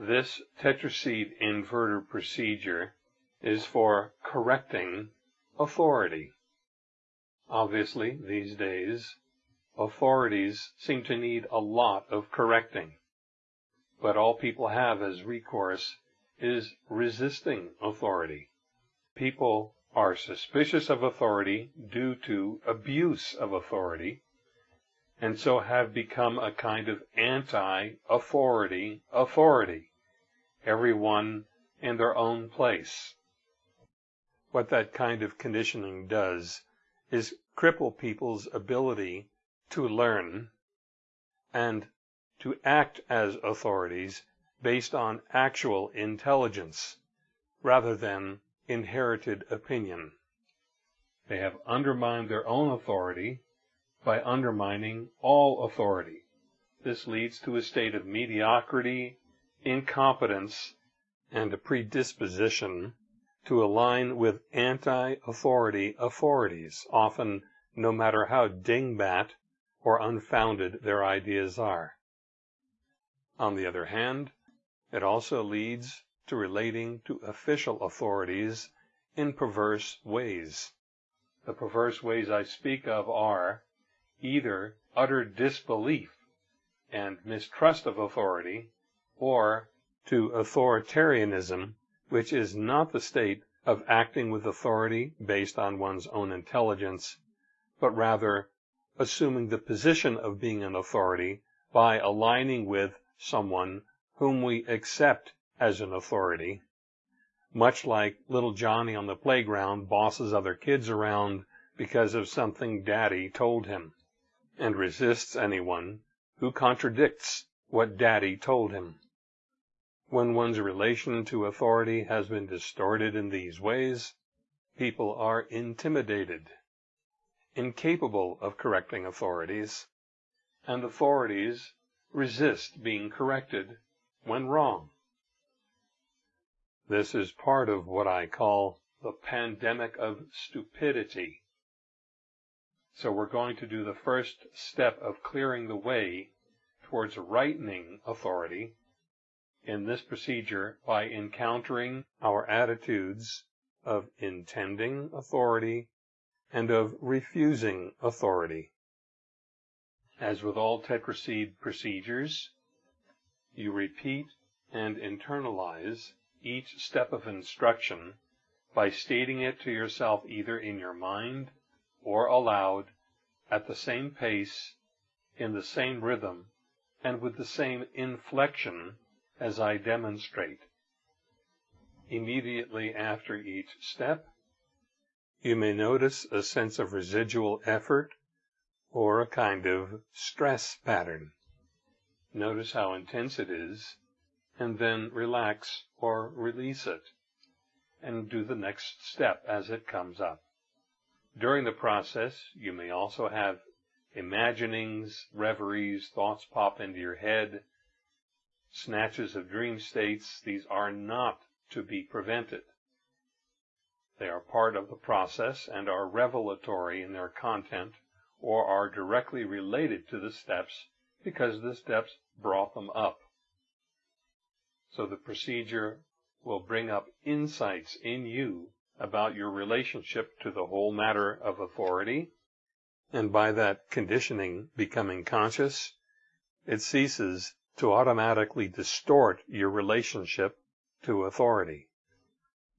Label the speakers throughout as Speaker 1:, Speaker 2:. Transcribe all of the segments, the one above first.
Speaker 1: This tetraseed inverter procedure is for correcting authority. Obviously, these days, authorities seem to need a lot of correcting. But all people have as recourse is resisting authority. People are suspicious of authority due to abuse of authority, and so have become a kind of anti-authority authority, everyone in their own place. What that kind of conditioning does is cripple people's ability to learn and to act as authorities based on actual intelligence rather than inherited opinion. They have undermined their own authority by undermining all authority. This leads to a state of mediocrity, incompetence, and a predisposition to align with anti-authority authorities, often no matter how dingbat or unfounded their ideas are. On the other hand, it also leads to relating to official authorities in perverse ways. The perverse ways I speak of are either utter disbelief and mistrust of authority, or to authoritarianism, which is not the state of acting with authority based on one's own intelligence, but rather assuming the position of being an authority by aligning with someone whom we accept as an authority, much like little Johnny on the playground bosses other kids around because of something daddy told him, and resists anyone who contradicts what daddy told him. When one's relation to authority has been distorted in these ways, people are intimidated, incapable of correcting authorities, and authorities resist being corrected when wrong. This is part of what I call the pandemic of stupidity. So we're going to do the first step of clearing the way towards rightening authority in this procedure by encountering our attitudes of intending authority and of refusing authority. As with all tetraseed procedures, you repeat and internalize each step of instruction by stating it to yourself either in your mind or aloud at the same pace, in the same rhythm, and with the same inflection as I demonstrate. Immediately after each step, you may notice a sense of residual effort or a kind of stress pattern. Notice how intense it is, and then relax or release it, and do the next step as it comes up. During the process, you may also have imaginings, reveries, thoughts pop into your head, snatches of dream states. These are not to be prevented. They are part of the process and are revelatory in their content or are directly related to the steps because the steps brought them up. So the procedure will bring up insights in you about your relationship to the whole matter of authority, and by that conditioning becoming conscious, it ceases to automatically distort your relationship to authority,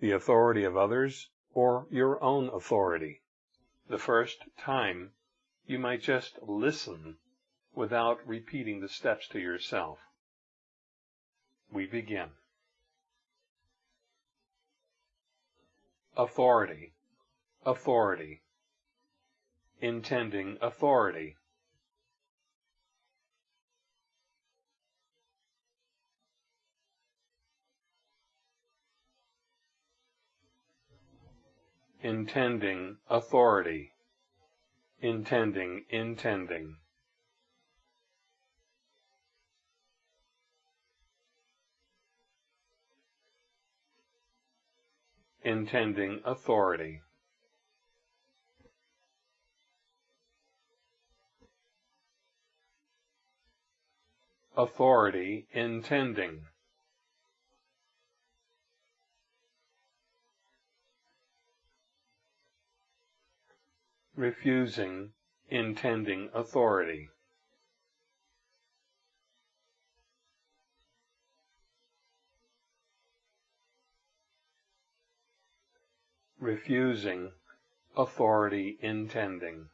Speaker 1: the authority of others or your own authority. The first time, you might just listen without repeating the steps to yourself. We begin. Authority, authority, intending authority. Intending authority, intending, intending. intending authority. Authority intending. Refusing, intending authority. refusing, authority intending.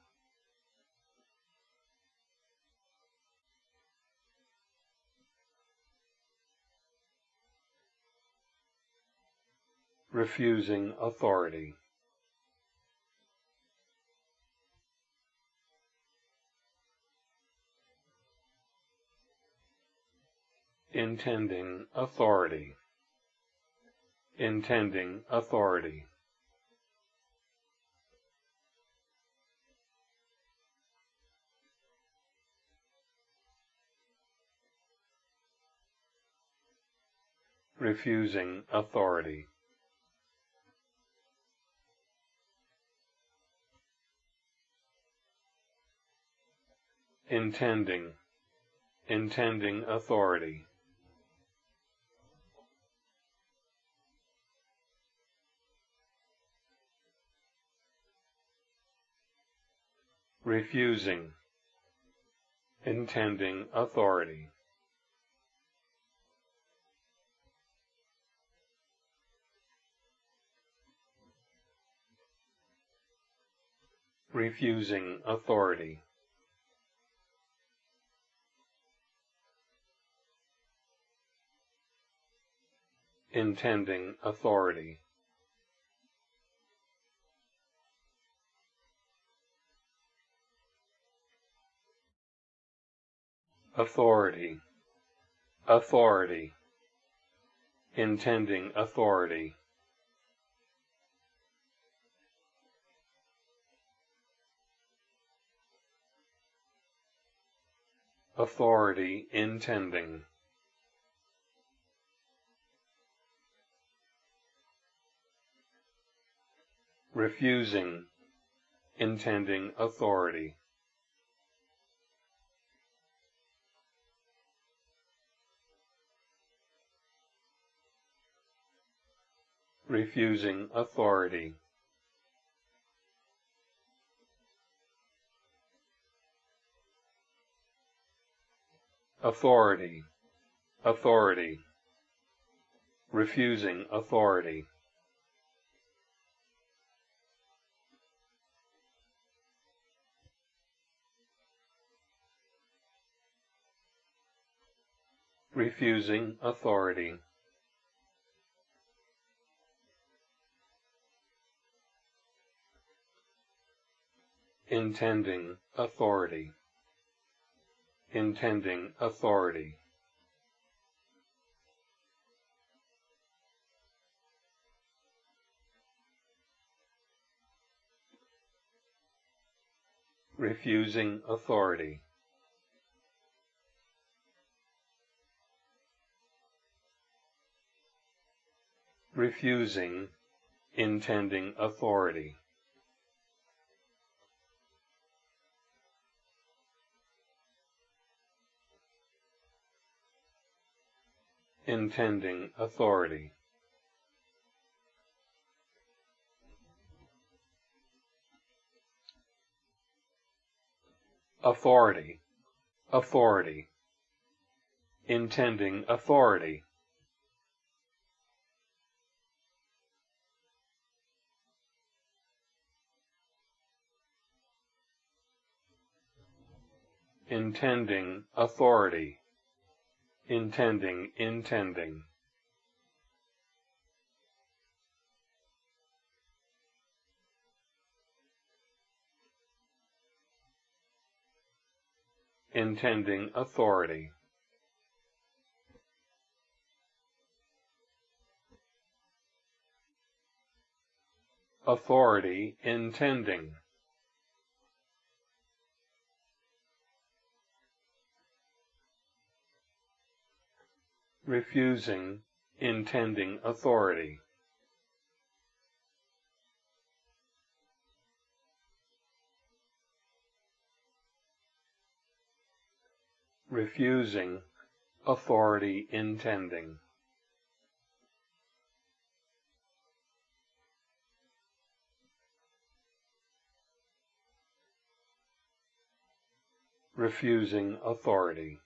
Speaker 1: refusing authority. Intending authority. Intending authority. refusing authority. Intending, intending authority. Refusing, intending authority. refusing authority. Intending authority. Authority. Authority. Intending authority. authority intending. Refusing, intending authority. Refusing authority. authority, authority, refusing authority. refusing authority. Intending authority intending authority. Refusing authority. Refusing, intending authority. Intending authority. Authority, authority, intending authority. Intending authority intending, intending. Intending authority. Authority intending. Refusing, intending authority. Refusing, authority intending. refusing authority.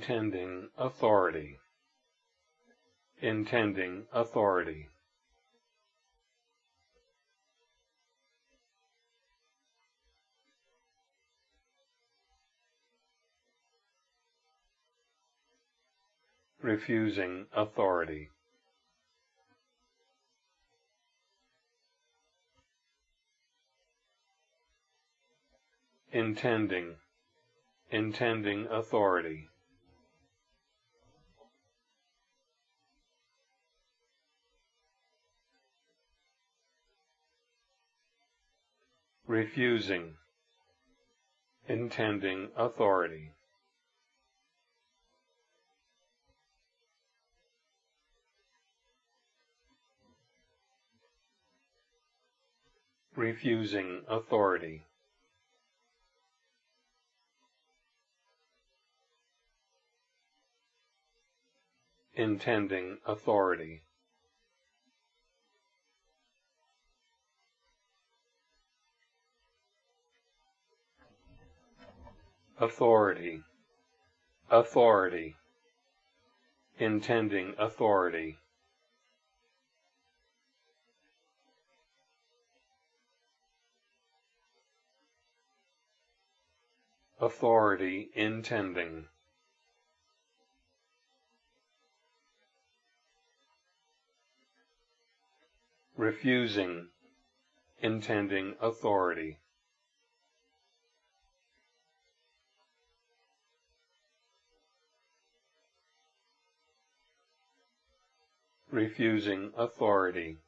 Speaker 1: Intending authority. Intending authority. refusing authority. Intending, intending authority. Refusing, intending authority. refusing authority. Intending authority. Authority. Authority. Intending authority. authority intending. Refusing intending authority. Refusing authority.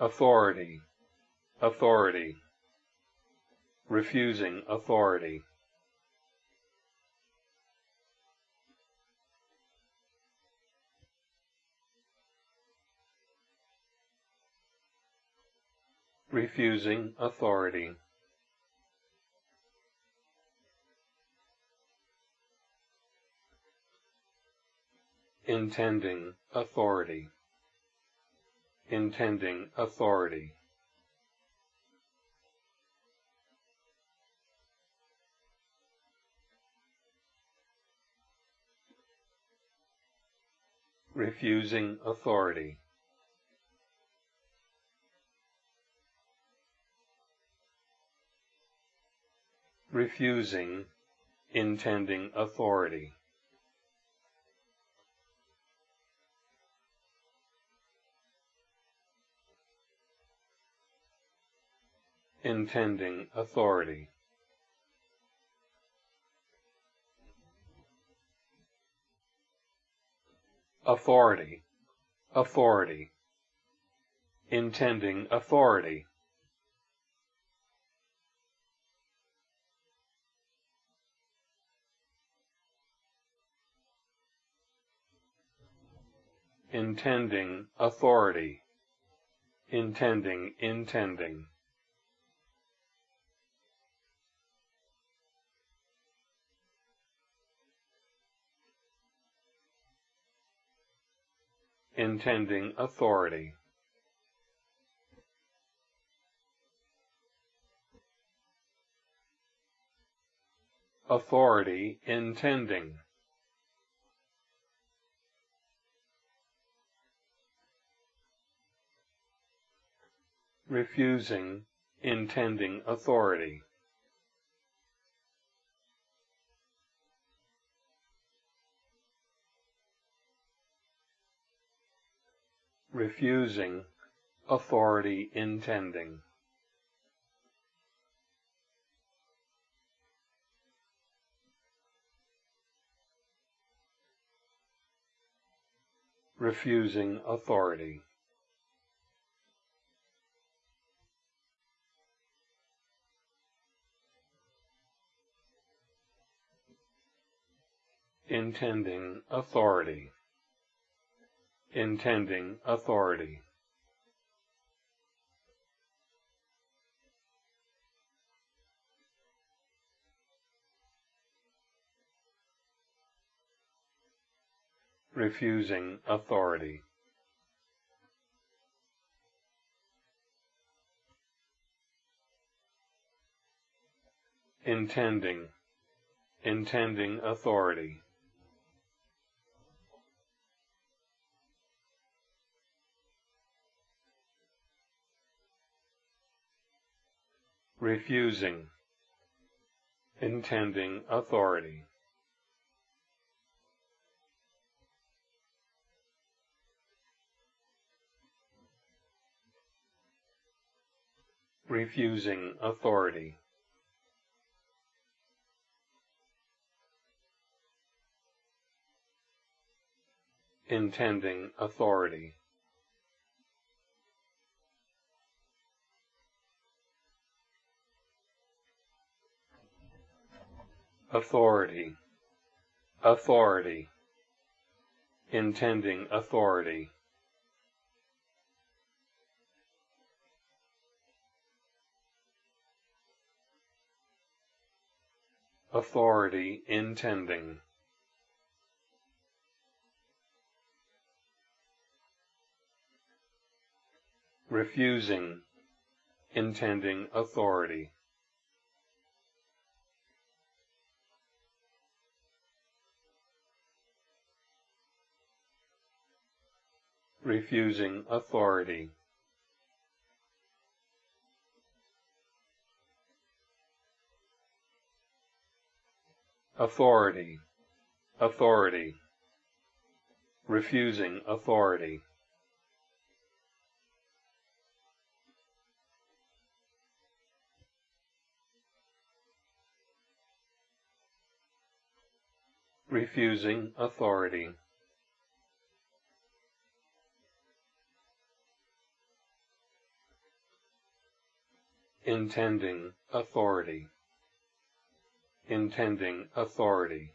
Speaker 1: authority, authority, refusing authority. refusing authority. Intending authority intending authority. Refusing authority. Refusing intending authority. Intending authority. Authority, authority, intending authority. Intending authority, intending intending. Intending authority. Authority intending. Refusing intending authority. Refusing, authority intending. Refusing authority. Intending authority intending authority. Refusing authority. Intending, intending authority. Refusing, intending authority. refusing authority. Intending authority. Authority. Authority. Intending authority. authority intending. Refusing, intending authority. Refusing authority. authority, authority, refusing authority. refusing authority. Intending authority intending authority.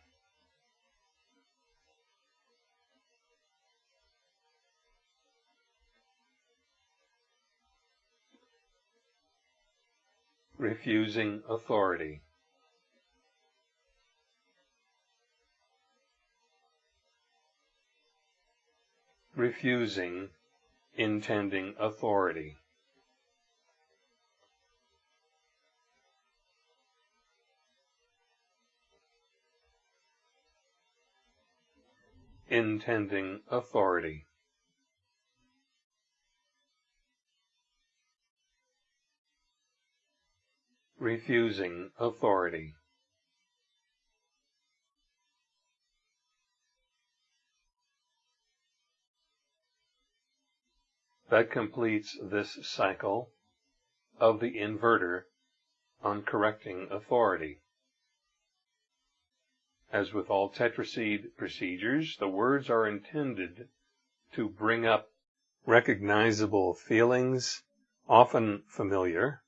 Speaker 1: Refusing authority. Refusing intending authority. Intending authority. Refusing authority. That completes this cycle of the inverter on correcting authority. As with all tetraseed procedures, the words are intended to bring up recognizable feelings, often familiar,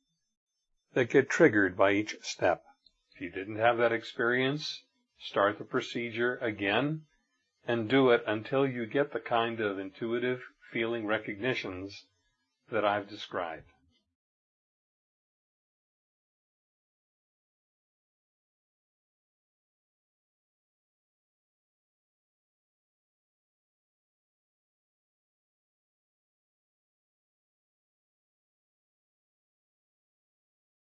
Speaker 1: that get triggered by each step. If you didn't have that experience, start the procedure again and do it until you get the kind of intuitive feeling recognitions that I've described.